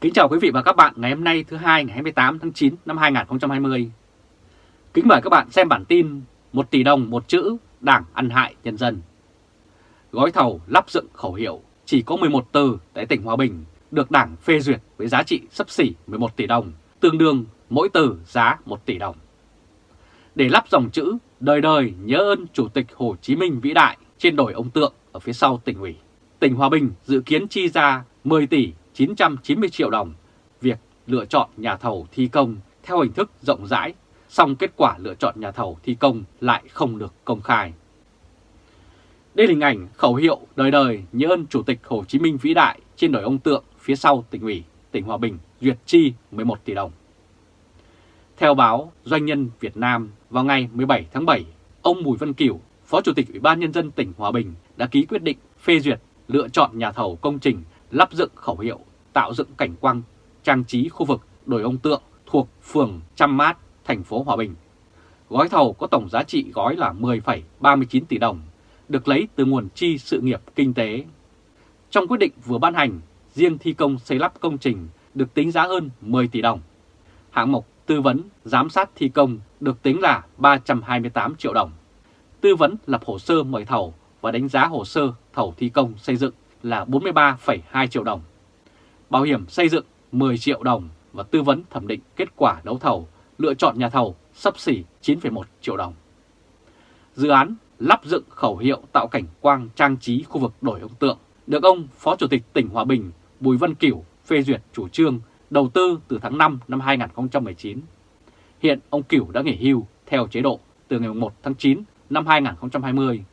Kính chào quý vị và các bạn ngày hôm nay thứ hai ngày 28 tháng 9 năm 2020. Kính mời các bạn xem bản tin 1 tỷ đồng một chữ đảng ăn hại nhân dân. Gói thầu lắp dựng khẩu hiệu chỉ có 11 từ tại tỉnh Hòa Bình được đảng phê duyệt với giá trị sấp xỉ 11 tỷ đồng, tương đương mỗi từ giá 1 tỷ đồng. Để lắp dòng chữ đời đời nhớ ơn Chủ tịch Hồ Chí Minh vĩ đại trên đồi ông tượng ở phía sau tỉnh ủy, tỉnh Hòa Bình dự kiến chi ra 10 tỷ 990 triệu đồng việc lựa chọn nhà thầu thi công theo hình thức rộng rãi, song kết quả lựa chọn nhà thầu thi công lại không được công khai. Đây là hình ảnh khẩu hiệu đời đời nhớ ơn Chủ tịch Hồ Chí Minh vĩ đại trên đồi ông tượng phía sau tỉnh ủy, tỉnh Hòa Bình duyệt chi 11 tỷ đồng. Theo báo Doanh nhân Việt Nam vào ngày 17 tháng 7, ông Bùi Văn Kiểu, Phó Chủ tịch Ủy ban Nhân dân tỉnh Hòa Bình đã ký quyết định phê duyệt lựa chọn nhà thầu công trình lắp dựng khẩu hiệu tạo dựng cảnh quang trang trí khu vực đồi ông tượng thuộc phường Trăm Mát, thành phố Hòa Bình. Gói thầu có tổng giá trị gói là 10,39 tỷ đồng, được lấy từ nguồn chi sự nghiệp kinh tế. Trong quyết định vừa ban hành, riêng thi công xây lắp công trình được tính giá hơn 10 tỷ đồng. Hạng mục tư vấn, giám sát thi công được tính là 328 triệu đồng. Tư vấn lập hồ sơ mời thầu và đánh giá hồ sơ thầu thi công xây dựng là 43,2 triệu đồng. Bảo hiểm xây dựng 10 triệu đồng và tư vấn thẩm định kết quả đấu thầu, lựa chọn nhà thầu sắp xỉ 9,1 triệu đồng. Dự án lắp dựng khẩu hiệu tạo cảnh quang trang trí khu vực đổi ông tượng được ông Phó Chủ tịch tỉnh Hòa Bình Bùi Văn Kiểu phê duyệt chủ trương đầu tư từ tháng 5 năm 2019. Hiện ông Kiểu đã nghỉ hưu theo chế độ từ ngày 1 tháng 9 năm 2020.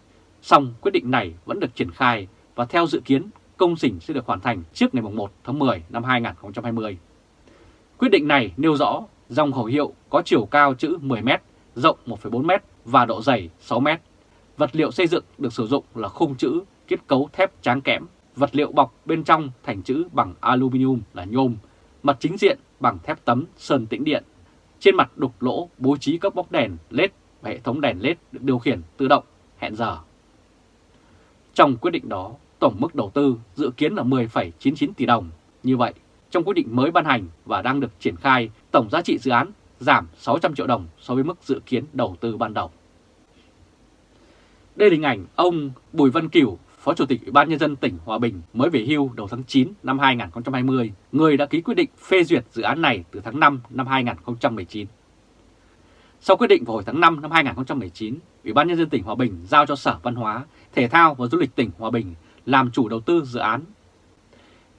Song quyết định này vẫn được triển khai và theo dự kiến công trình sẽ được hoàn thành trước ngày 1 tháng 10 năm 2020. Quyết định này nêu rõ dòng khẩu hiệu có chiều cao chữ 10m, rộng 1,4m và độ dày 6m. Vật liệu xây dựng được sử dụng là khung chữ kết cấu thép tráng kẽm, vật liệu bọc bên trong thành chữ bằng aluminium là nhôm, mặt chính diện bằng thép tấm sơn tĩnh điện. Trên mặt đục lỗ bố trí các bóng đèn LED và hệ thống đèn LED được điều khiển tự động, hẹn giờ. Trong quyết định đó, tổng mức đầu tư dự kiến là 10,99 tỷ đồng. Như vậy, trong quyết định mới ban hành và đang được triển khai, tổng giá trị dự án giảm 600 triệu đồng so với mức dự kiến đầu tư ban đầu. Đây là hình ảnh ông Bùi Văn Cửu, Phó Chủ tịch Ủy ban Nhân dân tỉnh Hòa Bình mới về hưu đầu tháng 9 năm 2020, người đã ký quyết định phê duyệt dự án này từ tháng 5 năm 2019. Sau quyết định vào hồi tháng 5 năm 2019, Ủy ban Nhân dân tỉnh Hòa Bình giao cho Sở Văn hóa, Thể thao và Du lịch tỉnh Hòa Bình làm chủ đầu tư dự án.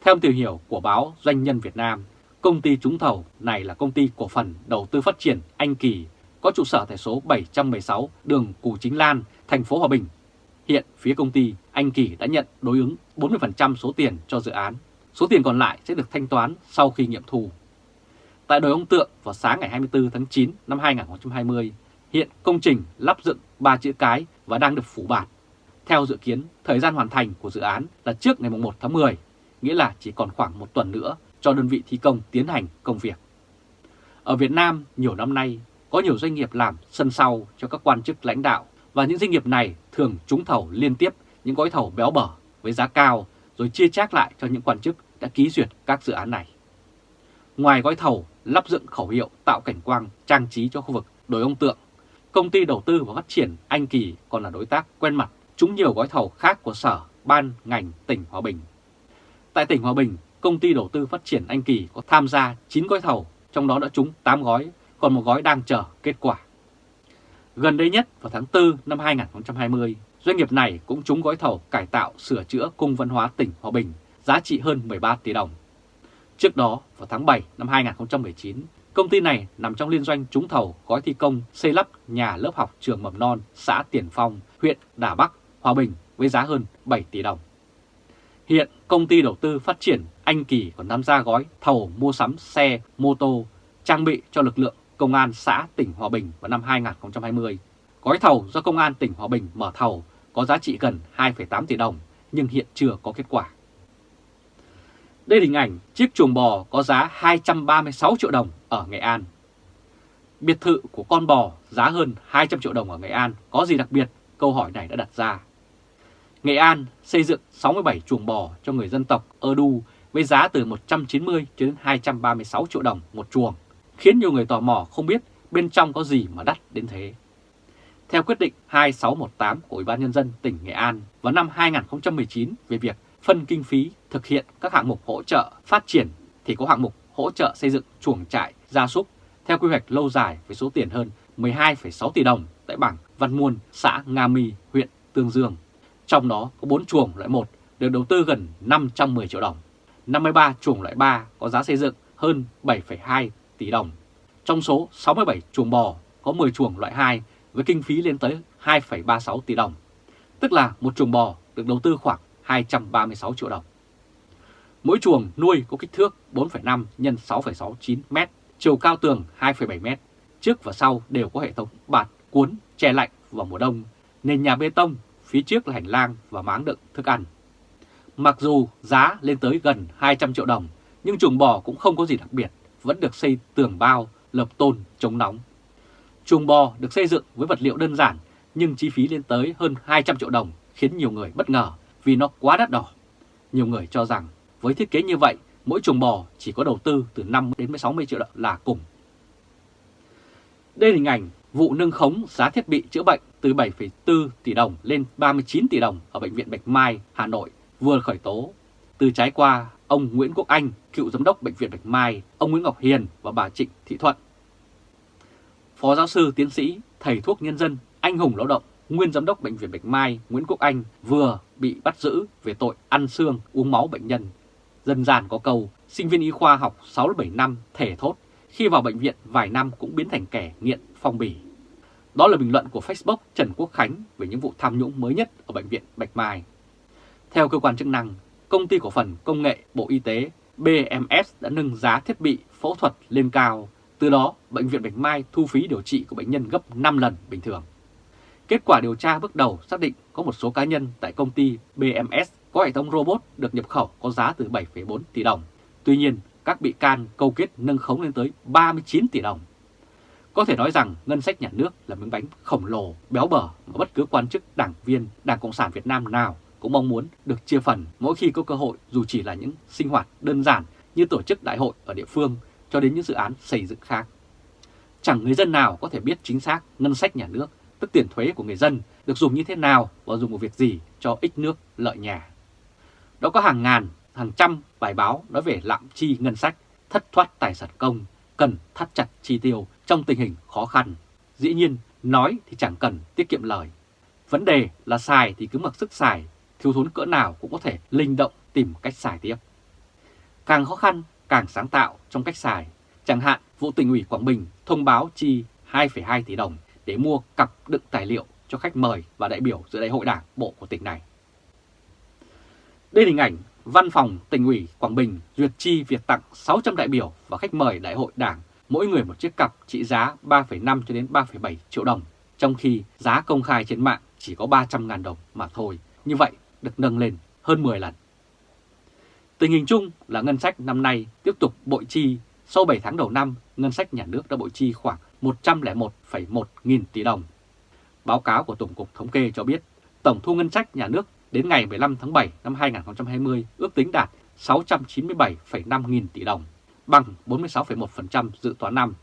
Theo tìm hiểu của báo Doanh nhân Việt Nam, công ty trúng thầu này là công ty cổ phần đầu tư phát triển Anh Kỳ, có trụ sở tại số 716 đường Cù Chính Lan, thành phố Hòa Bình. Hiện phía công ty Anh Kỳ đã nhận đối ứng 40% số tiền cho dự án. Số tiền còn lại sẽ được thanh toán sau khi nghiệm thu. Tại đồi ông Tượng vào sáng ngày 24 tháng 9 năm 2020, hiện công trình lắp dựng ba chữ cái và đang được phủ bạt theo dự kiến, thời gian hoàn thành của dự án là trước ngày 1 tháng 10, nghĩa là chỉ còn khoảng một tuần nữa cho đơn vị thi công tiến hành công việc. Ở Việt Nam, nhiều năm nay, có nhiều doanh nghiệp làm sân sau cho các quan chức lãnh đạo và những doanh nghiệp này thường trúng thầu liên tiếp những gói thầu béo bở với giá cao rồi chia chác lại cho những quan chức đã ký duyệt các dự án này. Ngoài gói thầu lắp dựng khẩu hiệu tạo cảnh quang trang trí cho khu vực đồi ông tượng, công ty đầu tư và phát triển Anh Kỳ còn là đối tác quen mặt trúng nhiều gói thầu khác của Sở, Ban, ngành tỉnh Hòa Bình. Tại tỉnh Hòa Bình, công ty đầu tư phát triển Anh Kỳ có tham gia 9 gói thầu, trong đó đã trúng 8 gói, còn một gói đang chờ kết quả. Gần đây nhất vào tháng 4 năm 2020, doanh nghiệp này cũng trúng gói thầu cải tạo sửa chữa cung văn hóa tỉnh Hòa Bình, giá trị hơn 13 tỷ đồng. Trước đó, vào tháng 7 năm 2019, công ty này nằm trong liên doanh trúng thầu gói thi công xây lắp nhà lớp học trường mầm non xã Tiền Phong, huyện Đà Bắc, Hòa Bình với giá hơn 7 tỷ đồng. Hiện công ty đầu tư phát triển Anh Kỳ còn tham gia gói thầu mua sắm xe, mô tô, trang bị cho lực lượng Công an xã tỉnh Hòa Bình vào năm 2020. Gói thầu do Công an tỉnh Hòa Bình mở thầu có giá trị gần 2,8 tỷ đồng nhưng hiện chưa có kết quả. Đây là hình ảnh chiếc chuồng bò có giá 236 triệu đồng ở Nghệ An. Biệt thự của con bò giá hơn 200 triệu đồng ở Nghệ An có gì đặc biệt? Câu hỏi này đã đặt ra. Nghệ An xây dựng 67 chuồng bò cho người dân tộc Ơ Đu với giá từ 190 đến 236 triệu đồng một chuồng, khiến nhiều người tò mò không biết bên trong có gì mà đắt đến thế. Theo quyết định 2618 của Ủy ban Nhân dân tỉnh Nghệ An vào năm 2019 về việc phân kinh phí thực hiện các hạng mục hỗ trợ phát triển thì có hạng mục hỗ trợ xây dựng chuồng trại gia súc theo quy hoạch lâu dài với số tiền hơn 12,6 tỷ đồng tại bảng Văn Muôn, xã Nga Mi, huyện Tương Dương. Trong đó có 4 chuồng loại 1 được đầu tư gần 510 triệu đồng, 53 chuồng loại 3 có giá xây dựng hơn 7,2 tỷ đồng. Trong số 67 chuồng bò có 10 chuồng loại 2 với kinh phí lên tới 2,36 tỷ đồng, tức là một chuồng bò được đầu tư khoảng 236 triệu đồng. Mỗi chuồng nuôi có kích thước 4,5 x 6,69 m, chiều cao tường 2,7 m, trước và sau đều có hệ thống bạt cuốn che lạnh vào mùa đông, nền nhà bê tông, phía trước là hành lang và máng đựng thức ăn. Mặc dù giá lên tới gần 200 triệu đồng, nhưng chuồng bò cũng không có gì đặc biệt, vẫn được xây tường bao, lợp tôn, chống nóng. Chuồng bò được xây dựng với vật liệu đơn giản, nhưng chi phí lên tới hơn 200 triệu đồng khiến nhiều người bất ngờ vì nó quá đắt đỏ. Nhiều người cho rằng với thiết kế như vậy, mỗi chuồng bò chỉ có đầu tư từ 5 đến 60 triệu đồng là cùng. Đây là hình ảnh vụ nâng khống giá thiết bị chữa bệnh từ 7,4 tỷ đồng lên 39 tỷ đồng ở Bệnh viện Bạch Mai, Hà Nội vừa khởi tố. Từ trái qua, ông Nguyễn Quốc Anh, cựu giám đốc Bệnh viện Bạch Mai, ông Nguyễn Ngọc Hiền và bà Trịnh Thị Thuận. Phó giáo sư tiến sĩ, thầy thuốc nhân dân, anh hùng lao động, nguyên giám đốc Bệnh viện Bạch Mai Nguyễn Quốc Anh vừa bị bắt giữ về tội ăn xương uống máu bệnh nhân. Dân gian có câu, sinh viên y khoa học 6-7 năm thể thốt, khi vào bệnh viện vài năm cũng biến thành kẻ nghiện phong bì. Đó là bình luận của Facebook Trần Quốc Khánh về những vụ tham nhũng mới nhất ở Bệnh viện Bạch Mai. Theo cơ quan chức năng, Công ty Cổ phần Công nghệ Bộ Y tế BMS đã nâng giá thiết bị phẫu thuật lên cao. Từ đó, Bệnh viện Bạch Mai thu phí điều trị của bệnh nhân gấp 5 lần bình thường. Kết quả điều tra bước đầu xác định có một số cá nhân tại công ty BMS có hệ thống robot được nhập khẩu có giá từ 7,4 tỷ đồng. Tuy nhiên, các bị can câu kết nâng khống lên tới 39 tỷ đồng. Có thể nói rằng ngân sách nhà nước là miếng bánh khổng lồ, béo bở mà bất cứ quan chức, đảng viên, Đảng Cộng sản Việt Nam nào cũng mong muốn được chia phần mỗi khi có cơ hội dù chỉ là những sinh hoạt đơn giản như tổ chức đại hội ở địa phương cho đến những dự án xây dựng khác. Chẳng người dân nào có thể biết chính xác ngân sách nhà nước, tức tiền thuế của người dân được dùng như thế nào và dùng vào việc gì cho ích nước lợi nhà. Đó có hàng ngàn, hàng trăm bài báo nói về lạm chi ngân sách, thất thoát tài sản công, cần thắt chặt chi tiêu trong tình hình khó khăn. Dĩ nhiên, nói thì chẳng cần tiết kiệm lời. Vấn đề là xài thì cứ mặc sức xài, thiếu thốn cỡ nào cũng có thể linh động tìm cách xài tiếp. Càng khó khăn, càng sáng tạo trong cách xài. Chẳng hạn, vụ tỉnh ủy Quảng Bình thông báo chi 2,2 tỷ đồng để mua cặp đựng tài liệu cho khách mời và đại biểu dự đại hội đảng bộ của tỉnh này. Đây là hình ảnh Văn phòng tỉnh ủy Quảng Bình duyệt chi việc tặng 600 đại biểu và khách mời đại hội đảng, mỗi người một chiếc cặp trị giá 3,5 cho đến 3,7 triệu đồng, trong khi giá công khai trên mạng chỉ có 300.000 đồng mà thôi. Như vậy được nâng lên hơn 10 lần. Tình hình chung là ngân sách năm nay tiếp tục bội chi, sau 7 tháng đầu năm, ngân sách nhà nước đã bội chi khoảng 101,1 nghìn tỷ đồng. Báo cáo của Tổng cục Thống kê cho biết, tổng thu ngân sách nhà nước đến ngày 15 tháng 7 năm 2020 ước tính đạt 697,5 nghìn tỷ đồng, bằng 46,1% dự toán năm.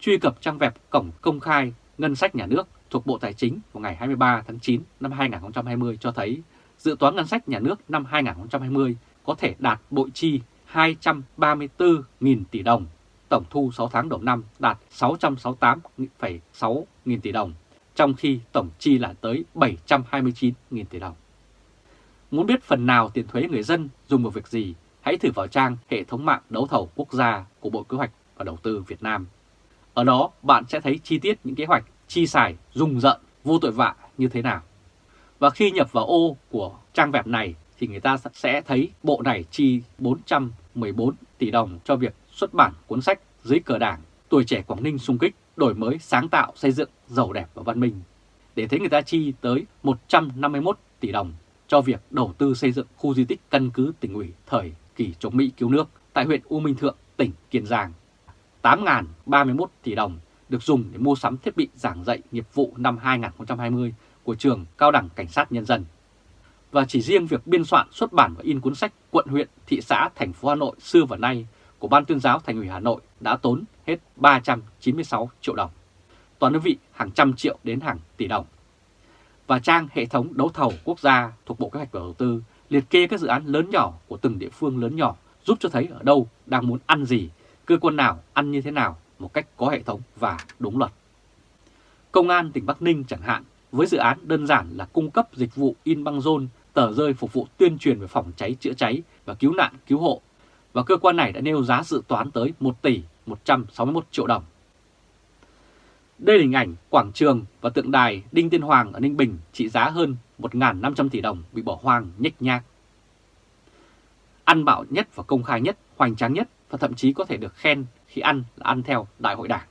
Truy cập trang web Cổng Công khai Ngân sách Nhà nước thuộc Bộ Tài chính vào ngày 23 tháng 9 năm 2020 cho thấy dự toán ngân sách nhà nước năm 2020 có thể đạt bội chi 234.000 tỷ đồng, tổng thu 6 tháng đầu năm đạt 668,6 nghìn tỷ đồng, trong khi tổng chi là tới 729.000 tỷ đồng. Muốn biết phần nào tiền thuế người dân dùng vào việc gì, hãy thử vào trang hệ thống mạng đấu thầu quốc gia của Bộ Kế hoạch và Đầu tư Việt Nam. Ở đó bạn sẽ thấy chi tiết những kế hoạch chi xài rùng rợn, vô tội vạ như thế nào. Và khi nhập vào ô của trang web này thì người ta sẽ thấy bộ này chi 414 tỷ đồng cho việc xuất bản cuốn sách dưới cờ đảng Tuổi trẻ Quảng Ninh xung kích, đổi mới sáng tạo xây dựng giàu đẹp và văn minh. Để thấy người ta chi tới 151 tỷ đồng cho việc đầu tư xây dựng khu di tích căn cứ tỉnh ủy thời kỳ chống Mỹ cứu nước tại huyện U Minh Thượng, tỉnh Kiên Giang. 8.031 tỷ đồng được dùng để mua sắm thiết bị giảng dạy nghiệp vụ năm 2020 của trường Cao đẳng Cảnh sát Nhân dân. Và chỉ riêng việc biên soạn, xuất bản và in cuốn sách quận huyện, thị xã, thành phố Hà Nội xưa và nay của Ban tuyên giáo Thành ủy Hà Nội đã tốn hết 396 triệu đồng. Toàn đơn vị hàng trăm triệu đến hàng tỷ đồng. Và trang hệ thống đấu thầu quốc gia thuộc Bộ Kế hoạch và Đầu tư liệt kê các dự án lớn nhỏ của từng địa phương lớn nhỏ giúp cho thấy ở đâu đang muốn ăn gì, cơ quan nào ăn như thế nào một cách có hệ thống và đúng luật. Công an tỉnh Bắc Ninh chẳng hạn, với dự án đơn giản là cung cấp dịch vụ in băng rôn, tờ rơi phục vụ tuyên truyền về phòng cháy chữa cháy và cứu nạn cứu hộ, và cơ quan này đã nêu giá dự toán tới 1 tỷ 161 triệu đồng. Đây là hình ảnh quảng trường và tượng đài Đinh Tiên Hoàng ở Ninh Bình trị giá hơn 1.500 tỷ đồng bị bỏ hoang nhếch nhác. Ăn bạo nhất và công khai nhất, hoành tráng nhất và thậm chí có thể được khen khi ăn là ăn theo Đại hội Đảng.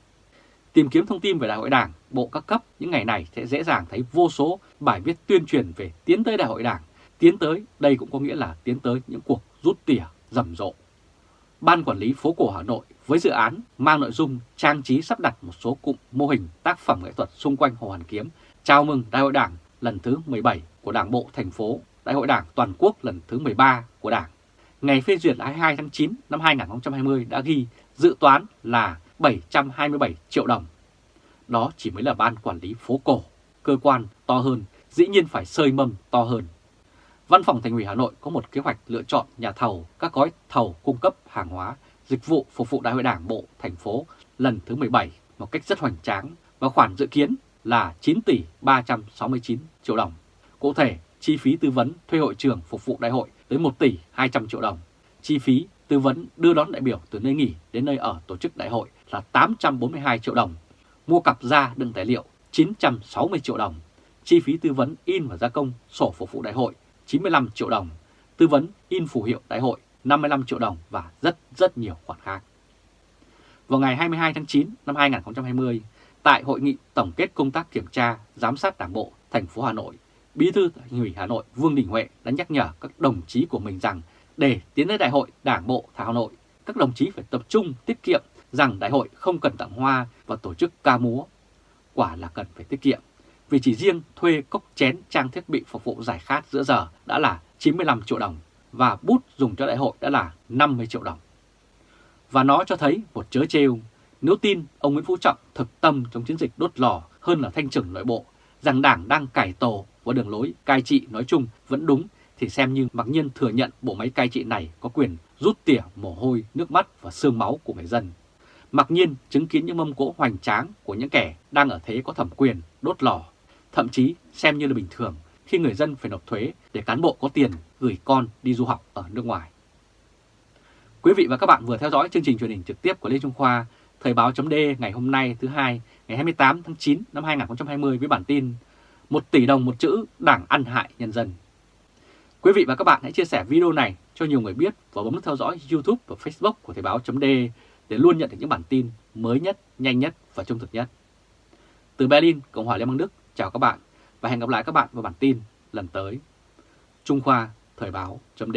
Tìm kiếm thông tin về Đại hội Đảng, bộ các cấp những ngày này sẽ dễ dàng thấy vô số bài viết tuyên truyền về tiến tới Đại hội Đảng. Tiến tới, đây cũng có nghĩa là tiến tới những cuộc rút tỉa rầm rộ. Ban Quản lý phố cổ Hà Nội với dự án mang nội dung trang trí sắp đặt một số cụm mô hình tác phẩm nghệ thuật xung quanh Hồ Hoàn Kiếm chào mừng Đại hội Đảng lần thứ 17 của Đảng Bộ thành phố, Đại hội Đảng toàn quốc lần thứ 13 của Đảng. Ngày phê duyệt 22 tháng 9 năm 2020 đã ghi dự toán là 727 triệu đồng. Đó chỉ mới là ban quản lý phố cổ, cơ quan to hơn, dĩ nhiên phải sơi mâm to hơn. Văn phòng Thành ủy Hà Nội có một kế hoạch lựa chọn nhà thầu các gói thầu cung cấp hàng hóa, dịch vụ phục vụ Đại hội Đảng Bộ thành phố lần thứ 17 một cách rất hoành tráng và khoản dự kiến là 9 tỷ 369 triệu đồng. Cụ thể, chi phí tư vấn thuê hội trường phục vụ đại hội tới 1 tỷ 200 triệu đồng. Chi phí tư vấn đưa đón đại biểu từ nơi nghỉ đến nơi ở tổ chức đại hội là 842 triệu đồng. Mua cặp da đựng tài liệu 960 triệu đồng. Chi phí tư vấn in và gia công sổ phục vụ đại hội 95 triệu đồng. Tư vấn in phù hiệu đại hội 55 triệu đồng và rất rất nhiều khoản khác. Vào ngày 22 tháng 9 năm 2020, tại hội nghị tổng kết công tác kiểm tra, giám sát Đảng bộ thành phố Hà Nội, Bí thư Thành ủy Hà Nội Vương Đình Huệ đã nhắc nhở các đồng chí của mình rằng để tiến tới đại hội Đảng bộ Hà Nội, các đồng chí phải tập trung tiết kiệm rằng đại hội không cần tặng hoa và tổ chức ca múa. Quả là cần phải tiết kiệm, vì chỉ riêng thuê cốc chén trang thiết bị phục vụ giải khát giữa giờ đã là 95 triệu đồng và bút dùng cho đại hội đã là 50 triệu đồng. Và nó cho thấy một chớ trêu, nếu tin ông Nguyễn Phú Trọng thực tâm trong chiến dịch đốt lò hơn là thanh trừng nội bộ, rằng đảng đang cải tổ và đường lối cai trị nói chung vẫn đúng thì xem như mặc nhiên thừa nhận bộ máy cai trị này có quyền rút tỉa mồ hôi, nước mắt và xương máu của người dân. Mặc nhiên chứng kiến những mâm cỗ hoành tráng của những kẻ đang ở thế có thẩm quyền đốt lò, thậm chí xem như là bình thường khi người dân phải nộp thuế để cán bộ có tiền gửi con đi du học ở nước ngoài. Quý vị và các bạn vừa theo dõi chương trình truyền hình trực tiếp của Lê Trung Khoa, Thời báo chấm ngày hôm nay thứ hai ngày 28 tháng 9 năm 2020 với bản tin một tỷ đồng một chữ đảng ăn hại nhân dân. Quý vị và các bạn hãy chia sẻ video này cho nhiều người biết và bấm nút theo dõi YouTube và Facebook của Thời báo chấm để luôn nhận được những bản tin mới nhất, nhanh nhất và trung thực nhất. Từ Berlin, Cộng hòa Liên bang Đức, chào các bạn và hẹn gặp lại các bạn vào bản tin lần tới. Trung Khoa, Thời báo chấm